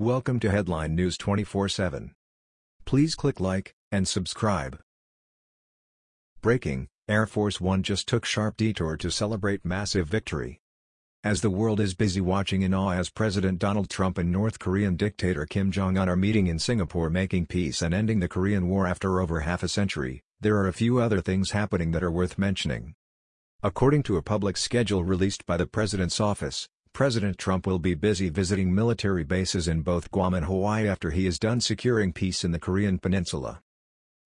Welcome to Headline News 24/7. Please click like and subscribe. Breaking: Air Force One just took sharp detour to celebrate massive victory. As the world is busy watching in awe as President Donald Trump and North Korean dictator Kim Jong-un are meeting in Singapore making peace and ending the Korean War after over half a century, there are a few other things happening that are worth mentioning. According to a public schedule released by the President's office, President Trump will be busy visiting military bases in both Guam and Hawaii after he is done securing peace in the Korean peninsula.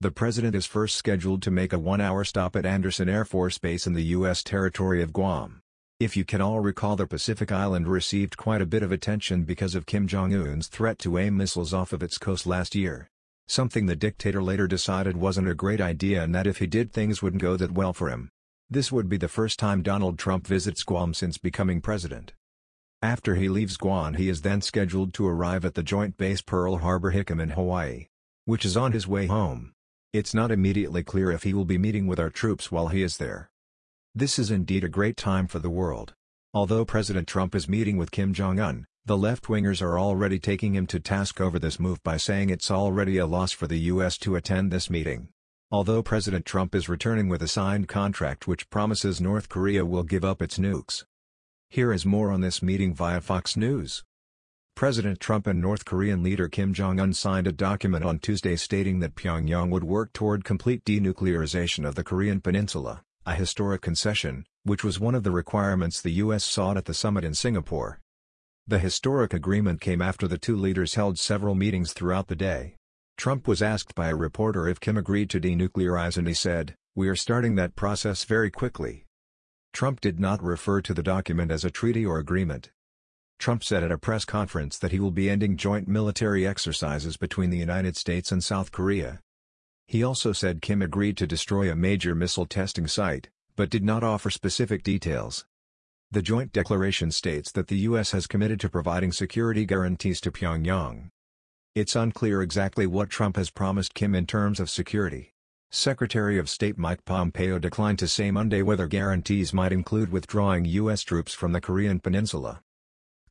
The president is first scheduled to make a one-hour stop at Andersen Air Force Base in the U.S. territory of Guam. If you can all recall the Pacific island received quite a bit of attention because of Kim Jong-un's threat to aim missiles off of its coast last year. Something the dictator later decided wasn't a great idea and that if he did things wouldn't go that well for him. This would be the first time Donald Trump visits Guam since becoming president. After he leaves Guam he is then scheduled to arrive at the Joint Base Pearl Harbor Hickam in Hawaii. Which is on his way home. It's not immediately clear if he will be meeting with our troops while he is there. This is indeed a great time for the world. Although President Trump is meeting with Kim Jong-un, the left-wingers are already taking him to task over this move by saying it's already a loss for the U.S. to attend this meeting. Although President Trump is returning with a signed contract which promises North Korea will give up its nukes. Here is more on this meeting via Fox News. President Trump and North Korean leader Kim Jong-un signed a document on Tuesday stating that Pyongyang would work toward complete denuclearization of the Korean peninsula, a historic concession, which was one of the requirements the U.S. sought at the summit in Singapore. The historic agreement came after the two leaders held several meetings throughout the day. Trump was asked by a reporter if Kim agreed to denuclearize and he said, We are starting that process very quickly. Trump did not refer to the document as a treaty or agreement. Trump said at a press conference that he will be ending joint military exercises between the United States and South Korea. He also said Kim agreed to destroy a major missile testing site, but did not offer specific details. The joint declaration states that the U.S. has committed to providing security guarantees to Pyongyang. It's unclear exactly what Trump has promised Kim in terms of security. Secretary of State Mike Pompeo declined to say Monday whether guarantees might include withdrawing U.S. troops from the Korean peninsula.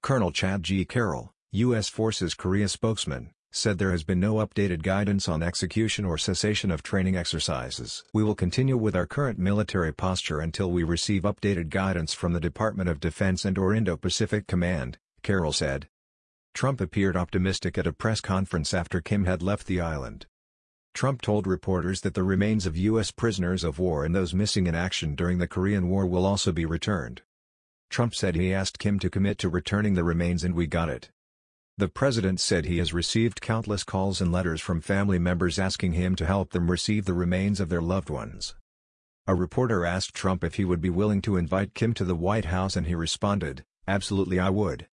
Colonel Chad G. Carroll, U.S. Forces Korea spokesman, said there has been no updated guidance on execution or cessation of training exercises. We will continue with our current military posture until we receive updated guidance from the Department of Defense and or Indo-Pacific Command, Carroll said. Trump appeared optimistic at a press conference after Kim had left the island. Trump told reporters that the remains of U.S. prisoners of war and those missing in action during the Korean War will also be returned. Trump said he asked Kim to commit to returning the remains and we got it. The president said he has received countless calls and letters from family members asking him to help them receive the remains of their loved ones. A reporter asked Trump if he would be willing to invite Kim to the White House and he responded, absolutely I would.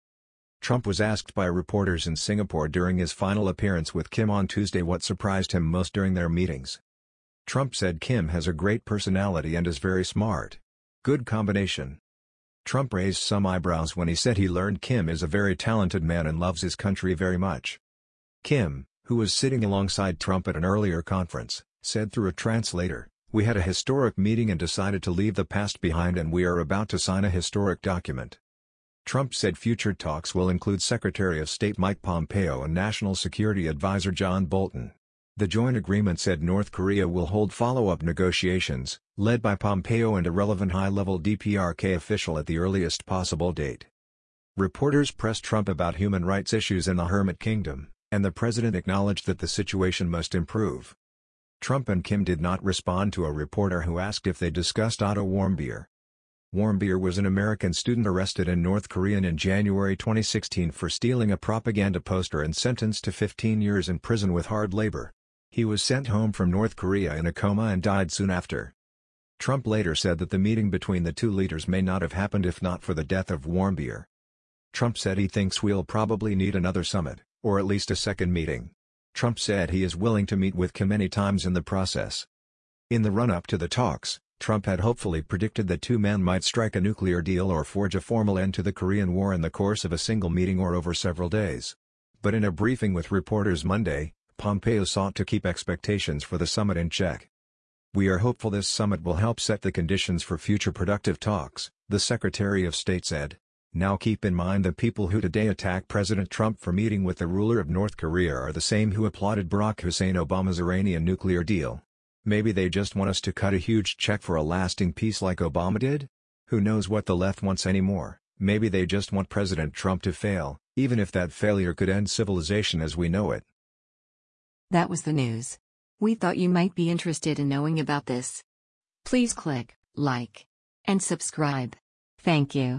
Trump was asked by reporters in Singapore during his final appearance with Kim on Tuesday what surprised him most during their meetings. Trump said Kim has a great personality and is very smart. Good combination. Trump raised some eyebrows when he said he learned Kim is a very talented man and loves his country very much. Kim, who was sitting alongside Trump at an earlier conference, said through a translator, We had a historic meeting and decided to leave the past behind and we are about to sign a historic document. Trump said future talks will include Secretary of State Mike Pompeo and National Security Advisor John Bolton. The joint agreement said North Korea will hold follow-up negotiations, led by Pompeo and a relevant high-level DPRK official at the earliest possible date. Reporters pressed Trump about human rights issues in the Hermit Kingdom, and the president acknowledged that the situation must improve. Trump and Kim did not respond to a reporter who asked if they discussed Otto Warmbier, Warmbier was an American student arrested in North Korea in January 2016 for stealing a propaganda poster and sentenced to 15 years in prison with hard labor. He was sent home from North Korea in a coma and died soon after. Trump later said that the meeting between the two leaders may not have happened if not for the death of Warmbier. Trump said he thinks we'll probably need another summit, or at least a second meeting. Trump said he is willing to meet with Kim many times in the process. In the run-up to the talks, Trump had hopefully predicted that two men might strike a nuclear deal or forge a formal end to the Korean War in the course of a single meeting or over several days. But in a briefing with reporters Monday, Pompeo sought to keep expectations for the summit in check. We are hopeful this summit will help set the conditions for future productive talks, the Secretary of State said. Now keep in mind the people who today attack President Trump for meeting with the ruler of North Korea are the same who applauded Barack Hussein Obama's Iranian nuclear deal. Maybe they just want us to cut a huge check for a lasting peace like Obama did? Who knows what the left wants anymore, maybe they just want President Trump to fail, even if that failure could end civilization as we know it. That was the news. We thought you might be interested in knowing about this. Please click like and subscribe. Thank you.